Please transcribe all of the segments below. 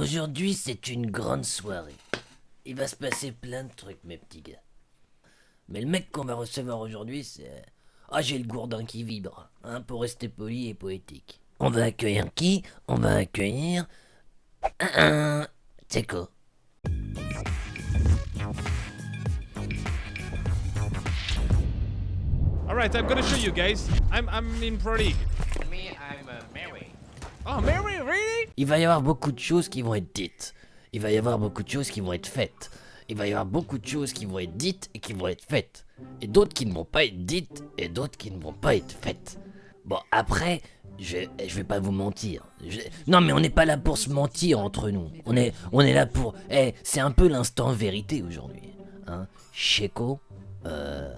Aujourd'hui, c'est une grande soirée. Il va se passer plein de trucs, mes petits gars. Mais le mec qu'on va recevoir aujourd'hui, c'est... Ah, j'ai le gourdin qui vibre, hein, pour rester poli et poétique. On va accueillir qui? On va accueillir... Un... Teko. Alright, I'm gonna show you guys. I'm, I'm in Pro League. Me, I'm uh, Mary. Oh? Il va y avoir beaucoup de choses qui vont être dites. Il va y avoir beaucoup de choses qui vont être faites. Il va y avoir beaucoup de choses qui vont être dites et qui vont être faites. Et d'autres qui ne vont pas être dites et d'autres qui ne vont pas être faites. Bon, après, je, je vais pas vous mentir. Non, mais on n'est pas là pour se mentir entre nous. On est, on est là pour... Eh, c'est un peu l'instant vérité aujourd'hui. Hein Sheko, euh...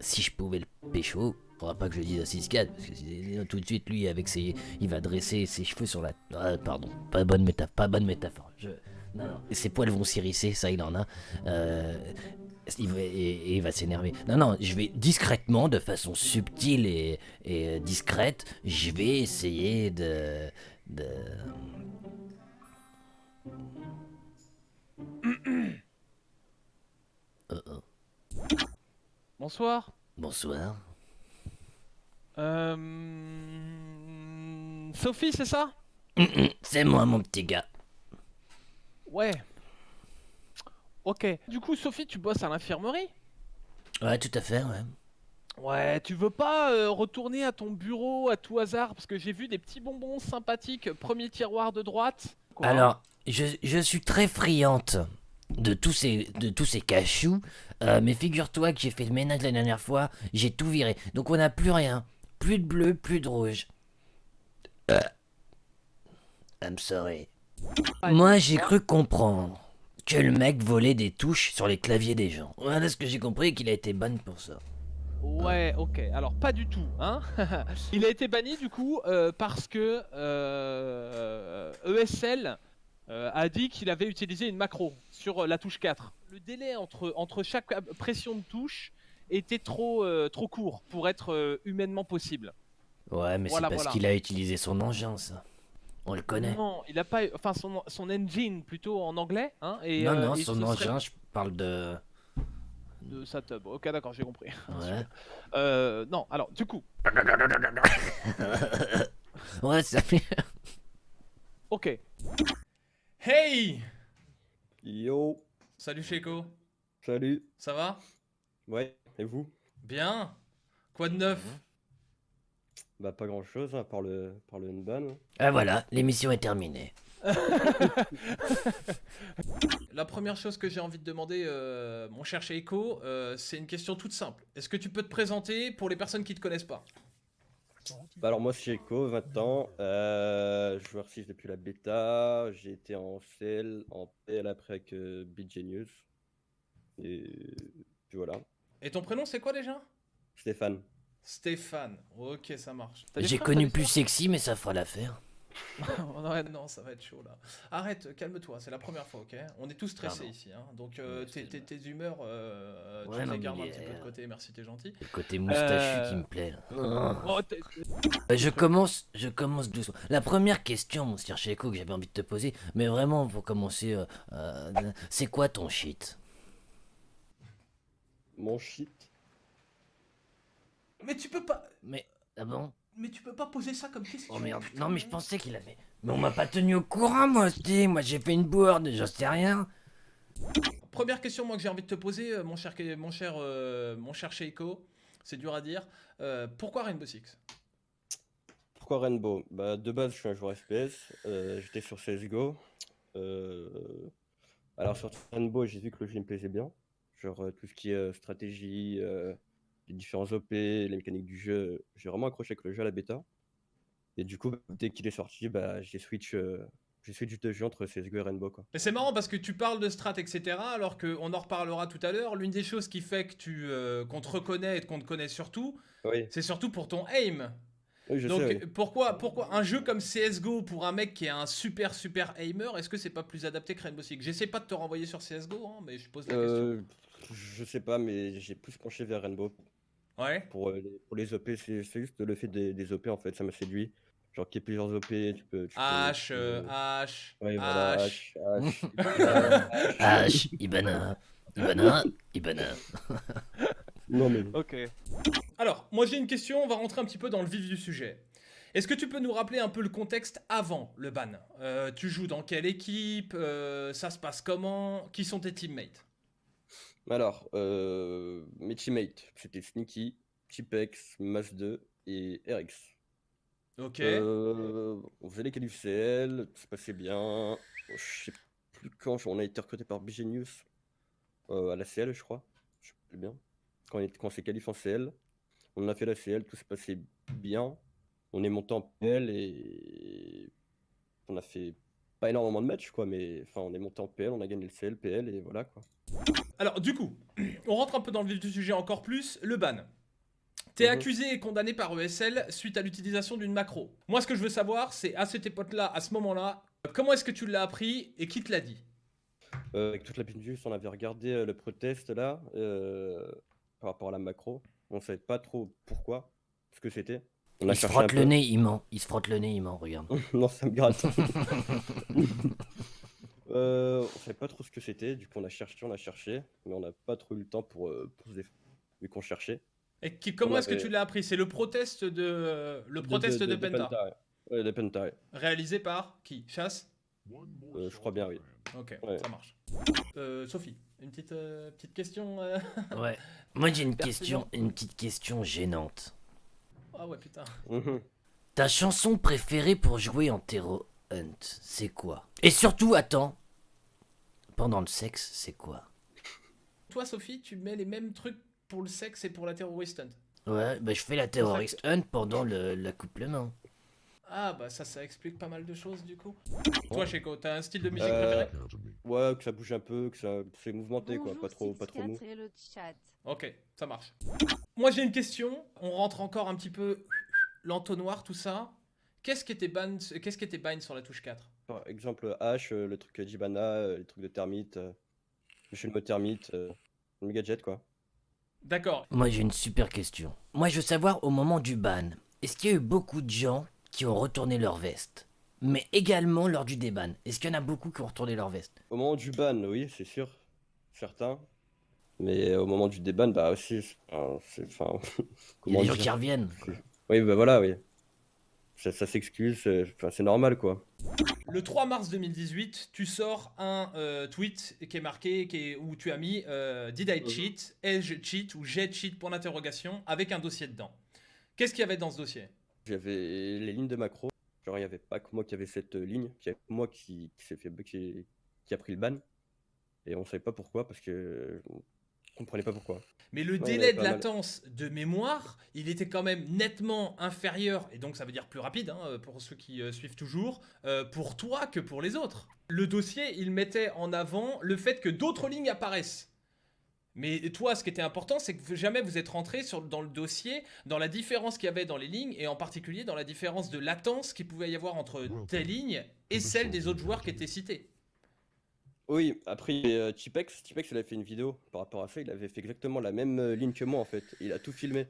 Si je pouvais le pécho, faudra pas que je le dise à 6 parce que sinon, tout de suite, lui, avec ses... Il va dresser ses cheveux sur la... Ah, pardon, pas bonne métaphore, pas bonne métaphore. Je... Non, non. Et ses poils vont s'hérisser, ça il en a. Euh, il va, et, et il va s'énerver. Non, non, je vais discrètement, de façon subtile et, et euh, discrète, je vais essayer de... de... Bonsoir. Bonsoir. Euh... Sophie, c'est ça? C'est moi, mon petit gars. Ouais. Ok. Du coup, Sophie, tu bosses à l'infirmerie? Ouais, tout à fait, ouais. Ouais, tu veux pas euh, retourner à ton bureau à tout hasard? Parce que j'ai vu des petits bonbons sympathiques, premier tiroir de droite. Quoi? Alors, je, je suis très friante de tous ces, de tous ces cachous, euh, mais figure-toi que j'ai fait le ménage la dernière fois, j'ai tout viré. Donc on n'a plus rien. Plus de bleu, plus de rouge. Euh. I'm sorry. Moi, j'ai cru comprendre que le mec volait des touches sur les claviers des gens. Voilà ce que j'ai compris et qu'il a été ban pour ça. Ouais, ok. Alors pas du tout, hein. Il a été banni du coup euh, parce que euh, ESL euh, a dit qu'il avait utilisé une macro sur la touche 4. Le délai entre, entre chaque pression de touche était trop, euh, trop court pour être euh, humainement possible. Ouais, mais Voilà, c'est parce voilà. qu'il a utilisé son engin, ça. On le connaît. Non, il a pas, enfin son, son engine plutôt en anglais, hein. Et, non, euh, non, et son ce serait engin, je parle de... de sa tub. Ok, d'accord, j'ai compris. Ouais. Euh, non, alors du coup, ouais, ça fait... ok. Hey Yo, Salut Sheko, salut. ça va? Ouais, et vous? Bien Quoi de neuf? Bah pas grand chose à part le, par le Nban. Ah voilà, l'émission est terminée. La première chose que j'ai envie de demander, euh, mon cher Sheiko, euh, c'est une question toute simple. Est-ce que tu peux te présenter pour les personnes qui te connaissent pas? Bah alors moi c'est Eko, 20 ans, euh, joueur 6 depuis la bêta, j'ai été en CL, en PL après avec euh, Beat Genius. Et puis voilà. Et ton prénom c'est quoi déjà? Stéphane. Stéphane. Ok, ça marche. J'ai connu plus sexy, mais ça fera l'affaire. Non, ça va être chaud là. Arrête, calme-toi, c'est la première fois, ok? On est tous stressés Pardon. ici, hein. Donc euh, tes, tes- excuse-moi. tes humeurs, euh, Ouais, tu les gardes un petit peu de côté, merci, t'es gentil. Le côté moustachu Euh. qui me plaît. là. Oh, Euh, Je commence, je commence doucement. La première question, mon cher que j'avais envie de te poser, mais vraiment pour commencer, euh, euh, c'est quoi ton shit? Mon shit. Mais tu peux pas... Mais, ah bon? Mais tu peux pas poser ça comme question Oh merde, putain. non mais je pensais qu'il avait... Mais on m'a pas tenu au courant, moi, aussi. Moi j'ai fait une bourde, j'en sais rien. Première question moi que j'ai envie de te poser, euh, mon cher, mon cher, euh, mon cher Sheiko, c'est dur à dire. Euh, pourquoi Rainbow Six? Pourquoi Rainbow? Bah de base je suis un joueur FPS, euh, j'étais sur CSGO. Euh, Alors sur Rainbow j'ai vu que le jeu me plaisait bien. Genre tout ce qui est stratégie, les différents OP, les mécaniques du jeu, j'ai vraiment accroché avec le jeu à la bêta. Et du coup bah, dès qu'il est sorti, bah, j'ai switch, j'ai switch de jeu entre CSGO et Rainbow quoi. Mais c'est marrant parce que tu parles de strat, etc. Alors qu'on en reparlera tout à l'heure. L'une des choses qui fait que tu, euh, qu'on te reconnaît et qu'on te connaît surtout, Oui, c'est surtout pour ton aim. oui je Donc sais. oui. pourquoi, pourquoi un jeu comme CSGO pour un mec qui est un super super aimer, est-ce que c'est pas plus adapté que Rainbow Six? J'essaie pas de te renvoyer sur CSGO, hein, mais je pose la Euh, je sais pas, mais j'ai plus penché vers Rainbow. Ouais. Pour, euh, les, pour les OP, c'est juste le fait des, des OP en fait, ça m'a séduit. Genre qu'il y ait plusieurs OP, tu peux. tu peux- H, tu euh, peux- H, Ouais, voilà, H. H, H. H, Ibana, Ibana, Ibana. non, mais. Ok. Alors, moi j'ai une question, on va rentrer un petit peu dans le vif du sujet. Est-ce que tu peux nous rappeler un peu le contexte avant le ban? Euh, Tu joues dans quelle équipe? Euh, Ça se passe comment? Qui sont tes teammates? Alors, euh, mes teammates, c'était Sneaky, Tipex, Mas2 et RX. Ok. Euh, on faisait les qualifs CL, tout se passait bien. Je sais plus quand, on a été recruté par Bigenius euh, à la CL, je crois. Je sais plus bien. Quand on, est- quand on s'est qualifié en CL, on a fait la CL, tout se passait bien. On est monté en PL et on a fait pas énormément de matchs, quoi, mais enfin, on est monté en PL, on a gagné le CL, PL et voilà, quoi. Alors, du coup, on rentre un peu dans le vif du sujet encore plus, le ban. T'es Mhm. accusé et condamné par ESL suite à l'utilisation d'une macro. Moi, ce que je veux savoir, c'est à cette époque-là, à ce moment-là, comment est-ce que tu l'as appris et qui te l'a dit? Euh, avec toute la Pinjus, on avait regardé euh, le protest là, euh, par rapport à la macro. On savait pas trop pourquoi, ce que c'était. On a Il se frotte le peu. nez, il ment. Il se frotte le nez, il ment, regarde. non, ça me gratte. euh, on savait pas trop ce que c'était, du coup on a cherché, on a cherché, mais on n'a pas trop eu le temps pour, euh, pour se défendre, vu qu'on cherchait. Et qui- comment est-ce que tu l'as appris? C'est le protest de euh, le protest de, Penta, ouais. Ouais, de Penta, ouais. réalisé par qui? Chasse? Euh, je crois bien, oui. Ok, Ouais. ça marche. Euh, Sophie, une petite euh, petite question. euh Ouais. Moi j'ai une question, une petite question gênante. Ah ouais putain. Mhm. Ta chanson préférée pour jouer en Terror Hunt, c'est quoi? Et surtout, attends, pendant le sexe, c'est quoi? Toi Sophie, tu mets les mêmes trucs pour le sexe et pour la terrorist hunt. Ouais, bah je fais la terrorist hunt pendant le- l'accouplement. Ah bah ça, ça explique pas mal de choses du coup. Toi Cheko, t'as un style de musique Euh, préféré? Ouais, que ça bouge un peu, que ça c'est mouvementé, quoi, pas trop, pas trop mou. 64 et le chat. Ok, ça marche. Moi j'ai une question. On rentre encore un petit peu l'entonnoir, tout ça. Qu'est-ce qui était ban, qu'est-ce qui était bind sur la touche 4 Par exemple, H, euh, le truc Jibana, euh, les trucs de termite, euh, le mode termite, le gadget, quoi. D'accord. Moi j'ai une super question. Moi je veux savoir au moment du ban, est-ce qu'il y a eu beaucoup de gens qui ont retourné leur veste? Mais également lors du déban, est-ce qu'il y en a beaucoup qui ont retourné leur veste? Au moment du ban, oui, c'est sûr, certains. Mais au moment du déban, bah aussi, c'est- enfin, c'est, enfin, Il y a des gens qui reviennent. Oui, bah voilà, oui. Ça, ça s'excuse, c'est, enfin, c'est normal, quoi. Le 3 mars 2018, tu sors un euh, tweet qui est marqué, qui est, où tu as mis euh, Did I Mhm. cheat? Ai-je cheat? Ou J'ai cheat? Point d'interrogation avec un dossier dedans. Qu'est-ce qu'il y avait dans ce dossier? J'avais les lignes de macro. Genre, il n'y avait pas que moi qui avait cette euh, ligne, il y avait moi qui, qui s'est fait, qui, qui a pris le ban. Et on savait pas pourquoi, parce que on comprenait pas pourquoi. Mais le Ouais, délai de mal. latence de mémoire, il était quand même nettement inférieur, et donc ça veut dire plus rapide hein, pour ceux qui euh, suivent toujours, euh, pour toi que pour les autres. Le dossier, il mettait en avant le fait que d'autres lignes apparaissent. Mais toi, ce qui était important, c'est que jamais vous êtes rentré sur, dans le dossier, dans la différence qu'il y avait dans les lignes, et en particulier dans la différence de latence qu'il pouvait y avoir entre tes lignes et celles des autres joueurs qui étaient cités. Oui, après, euh, Tipex, il avait fait une vidéo par rapport à ça, il avait fait exactement la même euh, ligne que moi, en fait. Il a tout filmé.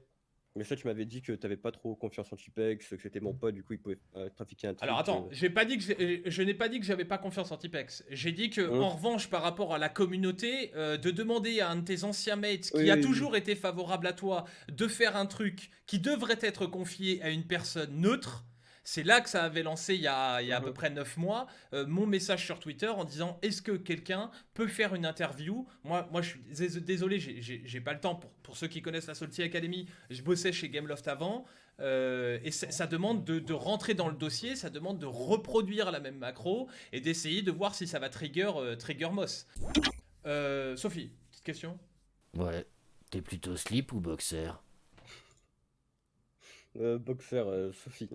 Mais ça, tu m'avais dit que t'avais pas trop confiance en Tipex, que c'était mon pote, du coup, il pouvait euh, trafiquer un truc. Alors attends, euh. j'ai pas dit que je n'ai pas dit que j'avais pas confiance en Tipex. J'ai dit que Hein en revanche par rapport à la communauté, de demander à un de tes anciens mates qui Oui, a oui, oui. toujours été favorable à toi de faire un truc qui devrait être confié à une personne neutre. C'est là que ça avait lancé il y a, il y a à peu près 9 mois euh, mon message sur Twitter en disant est-ce que quelqu'un peut faire une interview? Moi, moi je suis dés- désolé, j'ai- pas le temps. Pour, pour ceux qui connaissent la Salty Academy, je bossais chez Gameloft avant. euh, et ça, ça demande de, de rentrer dans le dossier, ça demande de reproduire la même macro et d'essayer de voir si ça va trigger, euh, trigger Moss. Euh, Sophie, petite question? Ouais. T'es plutôt slip ou boxer? Euh, boxer, euh, Sophie.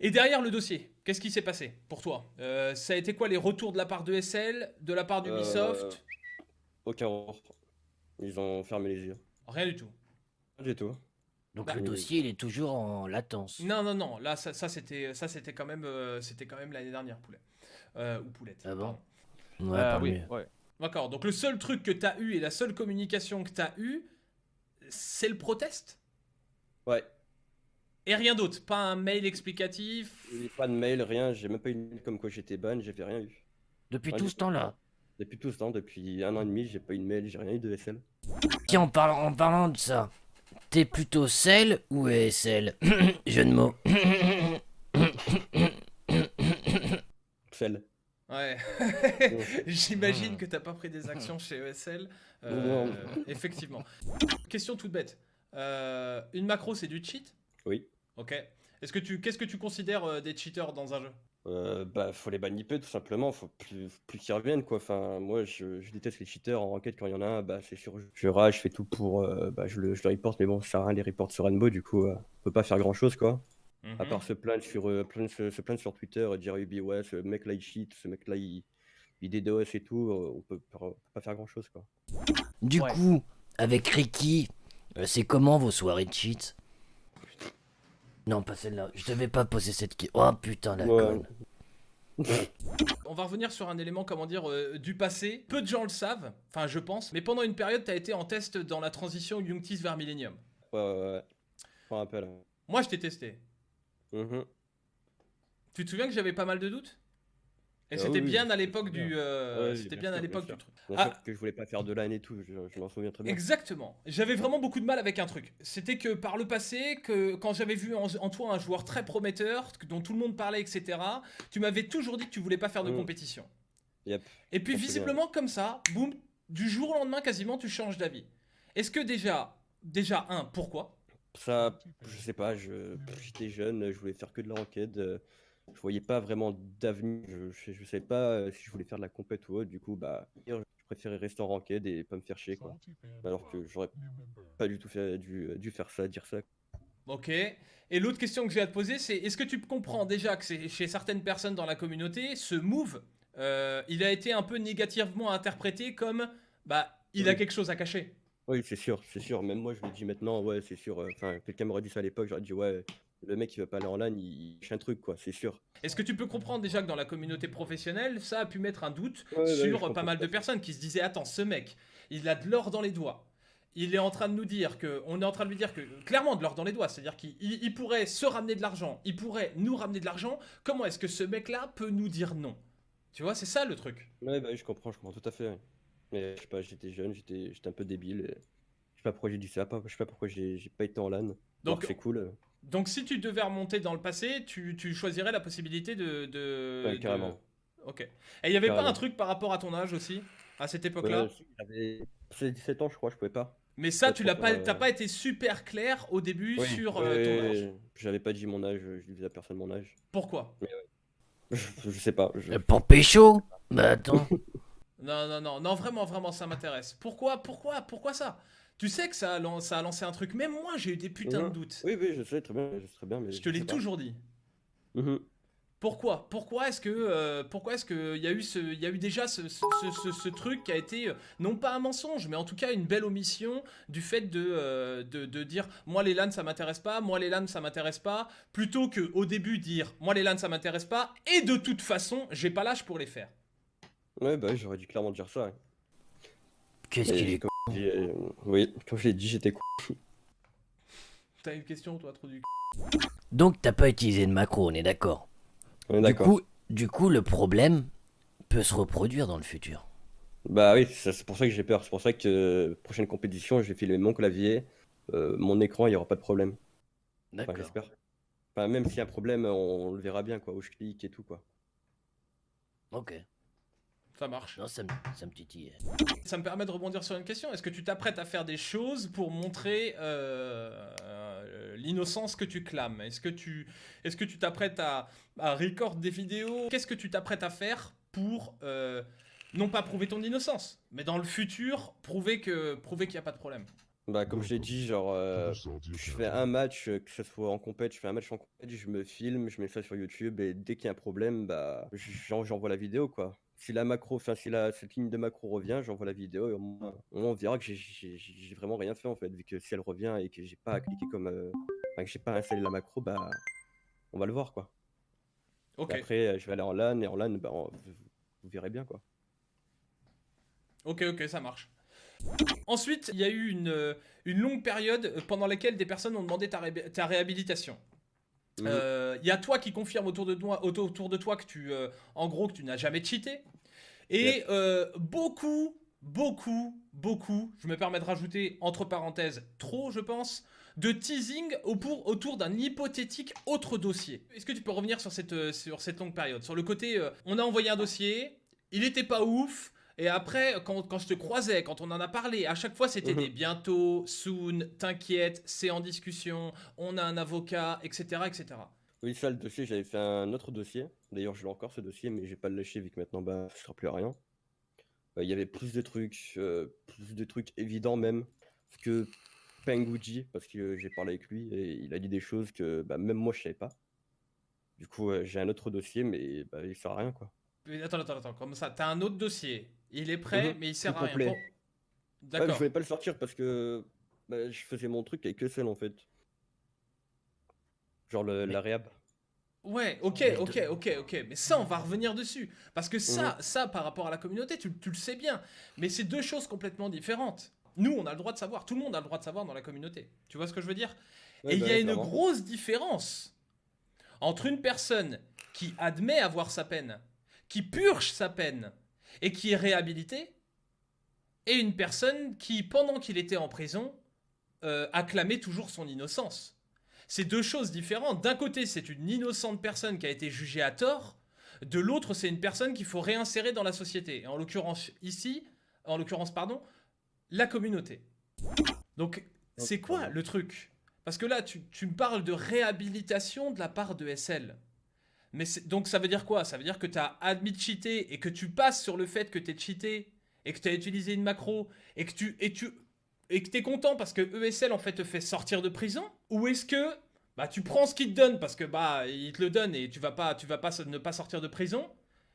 Et derrière le dossier, qu'est-ce qui s'est passé pour toi? Euh, Ça a été quoi les retours de la part de SL, de la part d'Ubisoft? Euh, Aucun retour. Ils ont fermé les yeux. Rien du tout. Pas du tout. Donc Bah, le dossier, il est toujours en latence. Non, non, non. Là, ça, ça, c'était, ça, c'était quand même, euh, c'était quand même l'année dernière, poulet Euh, ou poulette. Ah bon? pardon. Ouais, Ah oui, ouais. D'accord. Donc le seul truc que t'as eu et la seule communication que t'as eu, c'est le protest? Ouais. Et rien d'autre, pas un mail explicatif. Pas de mail, rien, j'ai même pas eu de mail comme quoi j'étais ban, j'ai fait rien eu. Depuis tout ce temps-là. Depuis tout ce temps, depuis un an et demi, j'ai pas eu de mail, j'ai rien eu de SL. Tiens, en parlant, en parlant de ça, t'es plutôt sel ou ESL Jeu de mots. Sel. Ouais. J'imagine que t'as pas pris des actions chez ESL. Euh, Non. effectivement. Question toute bête. Euh, une macro, c'est du cheat? Oui. Ok. Est-ce que tu, qu'est-ce que tu considères euh, des cheaters dans un jeu? Euh, bah, faut les baniper tout simplement, faut plus, plus qu'ils reviennent quoi. Enfin, moi je, je déteste les cheaters en enquête quand il y en a un, bah c'est sûr, je rage, je fais tout pour, euh, bah, je le, je le reporte, mais bon, ça sert à rien les reports sur Rainbow, du coup, euh, on peut pas faire grand chose quoi. À Mhm. part se plaindre sur, euh, plaindre- se, se plaindre sur Twitter et dire Ubi, ouais, ce mec là il cheat, ce mec là il, il DDoS et tout, on peut, on peut pas faire grand chose quoi. Du Ouais. coup, avec Ricky, euh, c'est comment vos soirées de cheat Non, pas celle-là. Je devais pas poser cette question. Oh putain, la Ouais. conne. On va revenir sur un élément, comment dire, euh, du passé. Peu de gens le savent, enfin je pense, mais pendant une période, t'as été en test dans la transition Youngtis vers Millennium. Ouais, ouais, ouais. Je m'en rappelle. Moi, je t'ai testé. Mhm. Tu te souviens que j'avais pas mal de doutes? Et Ah c'était oui, bien à l'époque du, euh, Ouais, c'était bien bien à l'époque du truc. Ah. que je voulais pas faire de LAN et tout, je, je m'en souviens très bien. Exactement. J'avais vraiment beaucoup de mal avec un truc. C'était que par le passé, que quand j'avais vu en, en toi un joueur très prometteur, dont tout le monde parlait, etc., tu m'avais toujours dit que tu voulais pas faire de Mm. compétition. Yep. Et puis visiblement comme ça, boum, du jour au lendemain quasiment, tu changes d'avis. Est-ce que déjà, déjà un, pourquoi? Ça, je sais pas, je, j'étais jeune, je voulais faire que de la enquête, euh, je voyais pas vraiment d'avenir, je, je, je savais pas euh, si je voulais faire de la compète ou autre, du coup, bah, je préférais rester en enquête et pas me faire chier, quoi. Alors que j'aurais pas du tout fait, dû, dû faire ça, dire ça. Ok. Et l'autre question que j'ai à te poser, c'est est-ce que tu comprends déjà que c'est chez certaines personnes dans la communauté, ce move, euh, il a été un peu négativement interprété comme, bah, il a Oui. quelque chose à cacher? Oui, c'est sûr, c'est sûr, même moi je le dis maintenant, ouais, c'est sûr, euh, enfin, quelqu'un m'aurait dit ça à l'époque, j'aurais dit, ouais, le mec il veut pas aller en LAN, il, il cache un truc, quoi, c'est sûr. Est-ce que tu peux comprendre déjà que dans la communauté professionnelle, ça a pu mettre un doute Ouais, sur pas mal de personnes qui se disaient attends, ce mec, il a de l'or dans les doigts. Il est en train de nous dire que, on est en train de lui dire que, clairement de l'or dans les doigts, c'est-à-dire qu'il il- il pourrait se ramener de l'argent, il pourrait nous ramener de l'argent. Comment est-ce que ce mec-là peut nous dire non? Tu vois, c'est ça le truc. Ouais, bah oui, je comprends, je comprends tout à fait. ouais. Mais je sais pas, j'étais jeune, j'étais j'étais un peu débile. et Je sais pas pourquoi j'ai dit ça, pas, je sais pas pourquoi j'ai pas été en LAN. Donc- Donc c'est cool. Donc si tu devais remonter dans le passé, tu, tu choisirais la possibilité de... de Ouais, de- carrément. Ok. Et il y avait pas un truc par rapport à ton âge aussi, à cette époque-là? ouais, j'avais j'avais 17 ans, je crois, je pouvais pas. Mais ça, tu l'as pas, t'as euh, pas été super clair au début Oui, sur euh, ton âge. J'avais pas dit mon âge, je disais à personne mon âge. Pourquoi? Je, je sais pas. je- Pour pécho Bah attends. Non, non, non, non, vraiment, vraiment, ça m'intéresse. Pourquoi, pourquoi, pourquoi ça? Tu sais que ça a, lan- ça a lancé un truc. Même moi, j'ai eu des putains de doutes. Oui, oui, je sais très bien, je sais très bien, mais Je te sais l'ai pas. toujours dit. Mhm. Pourquoi? Pourquoi est-ce que, euh, pourquoi est-ce que il y a eu ce, il y a eu déjà ce, ce, ce- ce- ce truc qui a été euh, non pas un mensonge, mais en tout cas une belle omission du fait de, euh, de, de dire moi les LAN ça m'intéresse pas, moi les LAN ça m'intéresse pas, plutôt que au début dire moi les LAN ça m'intéresse pas et de toute façon j'ai pas l'âge pour les faire. Ouais, bah oui, j'aurais dû clairement dire ça. ouais. Qu'est-ce qu'il est euh, Oui, comme je l'ai dit, j'étais con. T'as une question toi trop du. Donc t'as pas utilisé de macro, on est d'accord. On est Du d'accord. coup, du coup, le problème peut se reproduire dans le futur. Bah oui, ça- c'est pour ça que j'ai peur. C'est pour ça que euh, prochaine compétition, je vais filer mon clavier, euh, mon écran, il y aura pas de problème. Enfin, D'accord. j'espère. Enfin, même s'il y a un problème, on, le verra bien, quoi, où je clique et tout, quoi. Ok. Ça marche. Non, ça me, ça me titille. Ça me permet de rebondir sur une question. Est-ce que tu t'apprêtes à faire des choses pour montrer euh, euh, l'innocence que tu clames? Est-ce que tu est-ce que tu t'apprêtes à, à record des vidéos? Qu'est-ce que tu t'apprêtes à faire pour euh, non pas prouver ton innocence, mais dans le futur prouver que prouver qu'il n'y a pas de problème? Bah, comme je l'ai dit, genre, euh, je fais un match, que ce soit en compète, je fais un match en compète, je me filme, je mets ça sur YouTube, et dès qu'il y a un problème, bah, j'en- j'envoie la vidéo, quoi. Si la macro, enfin, si la, cette ligne de macro revient, j'envoie la vidéo, et au moins, on verra que j'ai- vraiment rien fait, en fait, vu que si elle revient et que j'ai pas à cliquer comme, euh, enfin, que j'ai pas installé la macro, bah, on va le voir, quoi. Ok, Et après, euh, je vais aller en LAN, et en LAN, bah, on- vous, vous verrez bien, quoi. ok, ok, ça marche. Ensuite, il y a eu une, euh, une longue période pendant laquelle des personnes ont demandé ta, ré- ta réhabilitation. Euh, Il y a toi qui confirme autour de toi, auto- autour de toi que tu, euh, en gros, que tu n'as jamais cheaté. Et Yep. euh, beaucoup, beaucoup, beaucoup, je me permets de rajouter entre parenthèses trop, je pense, de teasing pour- autour d'un hypothétique autre dossier. Est-ce que tu peux revenir sur cette, sur cette longue période? Sur le côté, euh, on a envoyé un dossier, il était pas ouf. Et après, quand, quand je te croisais, quand on en a parlé, à chaque fois c'était Mhm. des bientôt, soon, t'inquiète, c'est en discussion, on a un avocat, etc. etc. Oui, ça, le dossier, j'avais fait un autre dossier. D'ailleurs, je l'ai encore ce dossier, mais j'ai pas le lâché vu que maintenant, bah, ça sert plus à rien. Euh, Il y avait plus de trucs, euh, plus de trucs évidents même que Penguji, parce que j'ai parlé avec lui et il a dit des choses que bah, même moi je savais pas. Du coup, euh, j'ai un autre dossier, mais bah, il sert à rien quoi. Attends, attends, attends, comme ça, t'as un autre dossier, il est prêt, Mhm, mais il sert tout à rien. Ouais, D'accord. je voulais pas le sortir parce que bah, je faisais mon truc avec ESL en fait. Genre le- Mais- la réhab. Ouais, ok, ok, ok, ok. Mais ça, on va revenir dessus. Parce que ça, Mhm. ça, par rapport à la communauté, tu, tu le sais bien. Mais c'est deux choses complètement différentes. Nous, on a le droit de savoir. Tout le monde a le droit de savoir dans la communauté. Tu vois ce que je veux dire? Ouais, Et il bah y a ouais, une grosse différence entre une personne qui admet avoir sa peine, qui purge sa peine et qui est réhabilitée, et une personne qui, pendant qu'il était en prison, euh, acclamait toujours son innocence. C'est deux choses différentes. D'un côté, c'est une innocente personne qui a été jugée à tort. De l'autre, c'est une personne qu'il faut réinsérer dans la société. En l'occurrence ici, en l'occurrence, pardon, la communauté. Donc, c'est quoi le truc? Parce que là, tu, tu me parles de réhabilitation de la part de SL. Mais donc ça veut dire quoi? Ça veut dire que tu as admis de cheater et que tu passes sur le fait que tu es cheaté et que tu as utilisé une macro et que tu et tu que es content parce que ESL en fait te fait sortir de prison? Ou est-ce que bah tu prends ce qu'il te donne parce que bah il te le donne et tu vas pas tu vas pas ne pas sortir de prison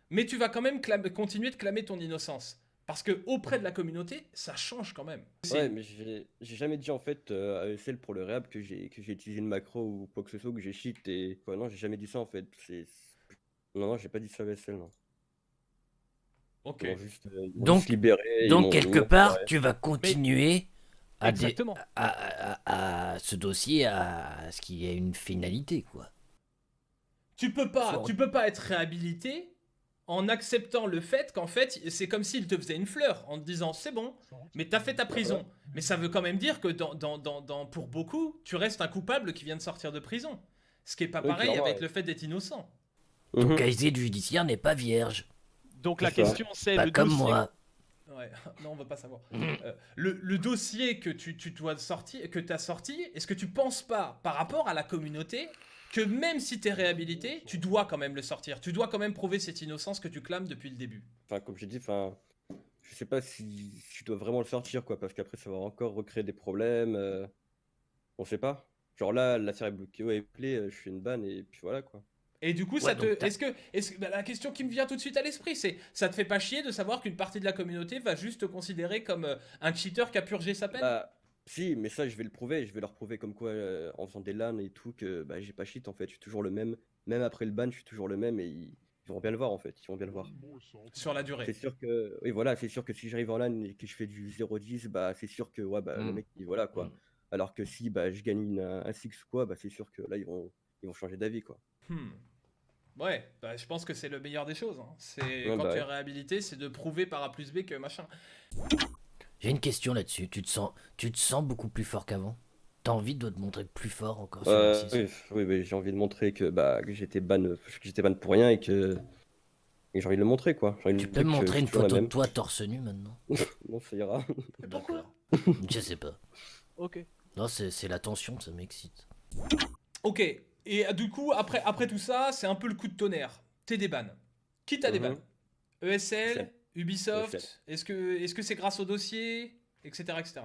mais tu vas quand même continuer de clamer ton innocence? Parce que auprès de la communauté ça change quand même. Ouais, mais j'ai jamais dit en fait euh, à ESL pour le réhab que j'ai que j'ai utilisé une macro ou quoi que ce soit, que j'ai cheat et quoi. Non, j'ai jamais dit ça en fait. Non, non, j'ai pas dit ça à ESL, non. OK. Ils juste, euh, ils Donc- libéré. Donc, quelque part, tu vas continuer à, dé- à, à- à ce dossier à ce qu'il y ait une finalité, quoi. Tu peux pas, tu peux pas être réhabilité en acceptant le fait qu'en fait, c'est comme s'il te faisait une fleur en te disant c'est bon, mais t'as fait ta prison. Mais ça veut quand même dire que dans, dans, dans, dans- pour beaucoup, tu restes un coupable qui vient de sortir de prison. Ce qui est pas Oui, pareil avec ouais. le fait d'être innocent. Ton Mhm. casier judiciaire n'est pas vierge. Donc la question c'est Pas le comme dossier. moi. Ouais, non, on va pas savoir. Euh, le, le dossier que tu, tu dois sortir, que t'as sorti, est-ce que tu penses pas, par rapport à la communauté, que même si t'es réhabilité, tu dois quand même le sortir Tu dois quand même prouver cette innocence que tu clames depuis le début. Enfin, comme j'ai dit, enfin, je sais pas si si je dois vraiment le sortir, quoi, parce qu'après ça va encore recréer des problèmes. euh, On sait pas. Genre là, l'affaire est bloquée au play, euh, je fais une banne et puis voilà, quoi. Et du coup, Ouais, ça te, est-ce que, est-ce que bah, la question qui me vient tout de suite à l'esprit, c'est, ça te fait pas chier de savoir qu'une partie de la communauté va juste te considérer comme euh, un cheater qui a purgé sa peine? Bah, si, mais ça, je vais le prouver. Je vais leur prouver comme quoi, euh, en faisant des LAN et tout, que bah, j'ai pas cheat en fait. Je suis toujours le même. Même après le ban, je suis toujours le même et ils, ils vont bien le voir en fait. Ils vont bien le voir. sur la durée C'est sûr que, oui, voilà, c'est sûr que si j'arrive en LAN et que je fais du 0-10, bah, c'est sûr que, ouais, bah, le Mm. mec, il, voilà, quoi. Mm. Alors que si, bah, je gagne une- un 6 quoi, bah, c'est sûr que là, ils vont, ils vont changer d'avis, quoi. Hmm. Ouais, bah, je pense que c'est le meilleur des choses. hein. C'est Ouais, quand bah tu es réhabilité, c'est de prouver par A plus B que machin. J'ai une question là-dessus. Tu te sens, tu te sens beaucoup plus fort qu'avant? T'as envie de te montrer plus fort encore sur Euh, M6? oui, oui, oui, j'ai envie de montrer que, bah, que j'étais ban, que j'étais ban pour rien et que, et j'ai envie de le montrer, quoi. J'ai envie de Tu peux me montrer que montrer je une suis toujours la photo de même. toi torse nu maintenant? Non, ça ira. Pourquoi? Je sais pas. Ok. Non, c'est c'est la tension, ça m'excite. Ok, et euh, du coup, après, après tout ça, c'est un peu le coup de tonnerre. T'es des bans. Qui t'a des Mhm. ESL. Ubisoft. Est-ce que est-ce que c'est grâce au dossier Etc. etc.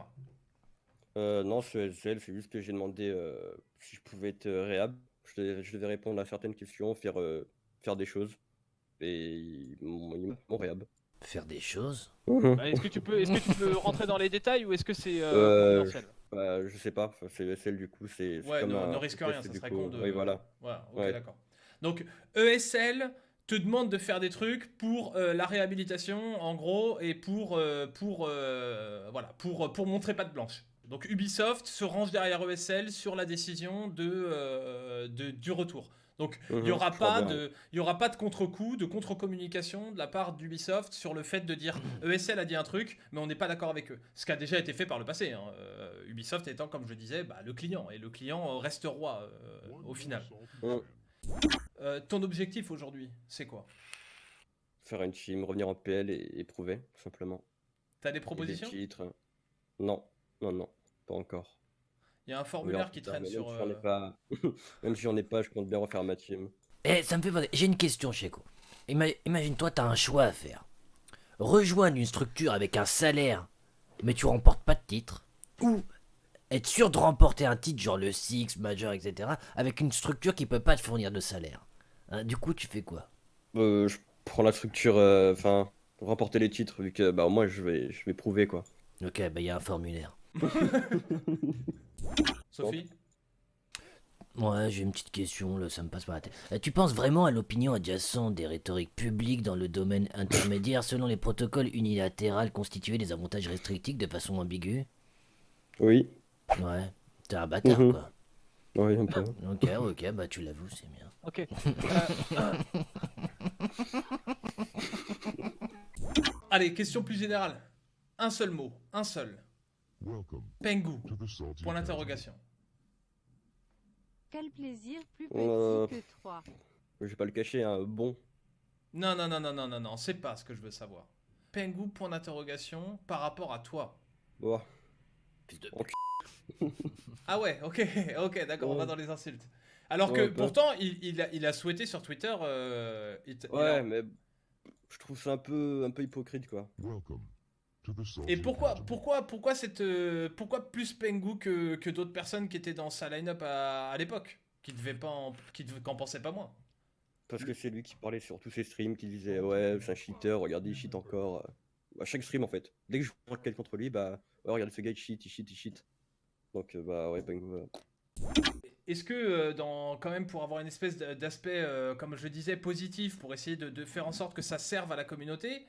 Euh, non, sur SL, c'est juste que j'ai demandé euh, si je pouvais être euh, réhab. Je devais, je devais répondre à certaines questions, faire, euh, faire des choses. Et ils m'ont ils m'ont réhab. Faire des choses? Bah, est-ce que tu peux, est-ce que tu peux rentrer dans les détails ou est-ce que c'est euh, Euh, confidentiel? Bah, je sais pas, c'est ESL du coup, c'est Ouais, comme ne, un ne risque rien, ça du serait coup. con de. Oui, voilà. Voilà, ok, Ouais. d'accord. Donc, ESL te demande de faire des trucs pour euh, la réhabilitation, en gros, et pour, euh, pour, euh, voilà, pour, pour montrer pas de blanche. Donc Ubisoft se range derrière ESL sur la décision de, euh, de- du retour. Donc il n'y Mhm, aura, pas de- il y aura pas de contre-coup, de contre-communication de la part d'Ubisoft sur le fait de dire ESL a dit un truc, mais on n'est pas d'accord avec eux. Ce qui a déjà été fait par le passé. hein. Euh, Ubisoft étant, comme je disais, bah, le client. Et le client euh, reste roi euh, au final. Euh, ton objectif aujourd'hui, c'est quoi? Faire une team, revenir en PL et, et prouver, tout simplement. T'as des Et des propositions? titres. Non, non, non, pas encore. Il y a un formulaire qui traîne mais sur. Même si j'en ai euh, pas, même si j'en ai pas, je compte bien refaire ma team. Eh, ça me fait penser. J'ai une question, Checo. Ima- Imagine-toi, t'as un choix à faire. Rejoindre une structure avec un salaire, mais tu remportes pas de titre. Ou être sûr de remporter un titre, genre le Six, Major, etc., avec une structure qui peut pas te fournir de salaire. Hein, du coup, tu fais quoi? Euh, je prends la structure, euh, enfin, remporter les titres, vu que bah au moins je vais, je vais prouver quoi. Ok, bah il y a un formulaire. Sophie? Ouais, j'ai une petite question, là, ça me passe par la tête. Euh, tu penses vraiment à l'opinion adjacente des rhétoriques publiques dans le domaine intermédiaire selon les protocoles unilatéraux constitués des avantages restrictifs de façon ambiguë? Oui, Ouais, t'es un bâtard, Mhm. quoi. oui, un peu. Ok, ok, bah tu l'avoues, c'est bien. Ok. Allez, question plus générale. Un seul mot, un seul. Pengu. Point d'interrogation. Quel plaisir plus petit Euh, que trois. Je vais pas le cacher, hein, bon. Non, non, non, non, non, non, non, c'est pas ce que je veux savoir. Pengu, point d'interrogation, par rapport à toi. Bon, Fils de. Ah ouais, ok, ok, d'accord, on va dans les insultes. Alors que Ouais, pas- pourtant, il, il a, il a souhaité sur Twitter. euh, ouais, a- mais je trouve ça un peu, un peu hypocrite quoi. Et pourquoi, pourquoi, pourquoi, cette, euh, pourquoi plus Pengu que, que d'autres personnes qui étaient dans sa line-up à, à l'époque Qui devaient pas en, qui qu'en pensaient pas moins? Parce que c'est lui qui parlait sur tous ses streams, qui disait ouais, c'est un cheater, regardez, il cheat encore. À chaque stream en fait. Dès que je vois quelqu'un contre lui, bah ouais, regardez ce gars, il cheat, il cheat, il cheat. Donc euh, bah ouais, Pengu, Est-ce que, euh, dans, quand même, pour avoir une espèce d'aspect, euh, comme je le disais, positif, pour essayer de, de faire en sorte que ça serve à la communauté,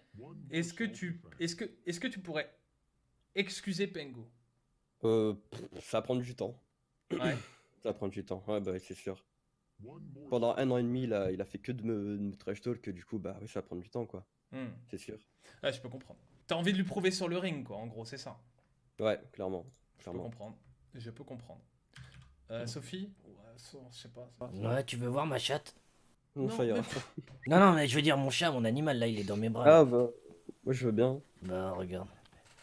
est-ce que tu, est-ce que, est-ce que tu pourrais excuser Pengu euh, ça va prendre du temps. Ouais. Ça va prendre du temps, ouais, bah c'est sûr. Pendant un an et demi, il a fait que de me, de me trash talk, du coup, bah oui, ça va prendre du temps, quoi, Hmm. c'est sûr. Ouais, je peux comprendre. T'as envie de lui prouver sur le ring, quoi, en gros, c'est ça? Ouais, clairement, Je peux clairement. comprendre. Je peux comprendre. Euh, Sophie Ouais, je sais pas. Ouais, tu veux voir ma chatte Non, Non, ça ira. mais- Non, non, mais je veux dire mon chat, mon animal, là, il est dans mes bras. Ah bah, moi je veux bien. Bah, regarde.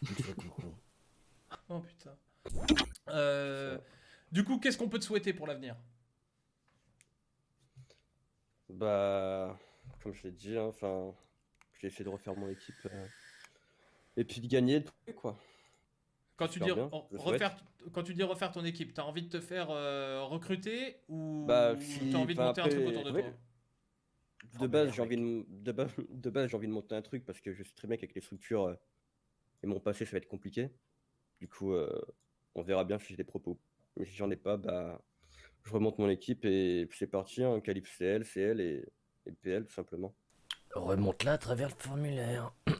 Il te fait coucou. Oh putain. Euh, du coup, qu'est-ce qu'on peut te souhaiter pour l'avenir? Bah, comme je l'ai dit, hein, enfin, j'ai essayé de refaire mon équipe. euh, Et puis de gagner, de trouver, quoi. quand tu, dis re- refaire, quand tu dis refaire ton équipe, t'as envie de te faire euh, recruter ou Bah, t'as envie de monter un truc autour de ouais. toi? De Oh, base, j'ai envie de, m- de, base, de base, j'ai envie de monter un truc parce que je sais très bien qu'avec les structures euh, et mon passé, ça va être compliqué. Du coup, euh, on verra bien si j'ai des propos. Mais si j'en ai pas, bah, je remonte mon équipe et puis c'est parti, hein, qualif CL, CL et, et PL, tout simplement. Remonte là à travers le formulaire.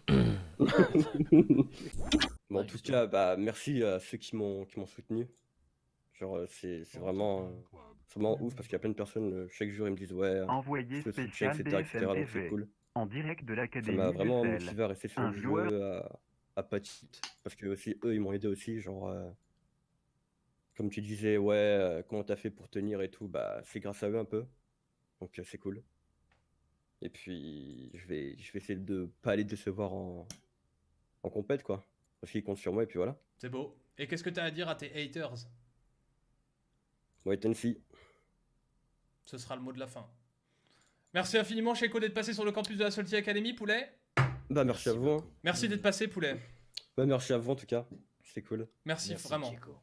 Mais en Ouais, tout justement. cas, bah, merci à ceux qui m'ont qui m'ont soutenu. Genre, euh, c'est c'est vraiment, euh, vraiment ouf parce qu'il y a plein de personnes, euh, chaque jour, ils me disent ouais, Envoyé je soutiens, etc., etc. Donc c'est cool. en direct de Ça l'Académie m'a vraiment motivé à rester sur le joueur- jeu, à, à parce que aussi eux ils m'ont aidé aussi, genre euh, comme tu disais, ouais, euh, comment t'as fait pour tenir et tout, bah c'est grâce à eux un peu, donc euh, c'est cool. Et puis je vais, je vais essayer de pas aller décevoir en, en compète quoi, parce qu'ils comptent sur moi et puis voilà. C'est beau. Et qu'est-ce que t'as à dire à tes haters? Ouais, Tensi, Ce sera le mot de la fin. Merci infiniment, Checo, d'être passé sur le campus de la Salty Academy, Poulet. bah merci à vous, hein. beaucoup. Merci d'être passé, Poulet. Bah, merci à vous en tout cas, c'est cool. Merci, Merci, vraiment. Chico.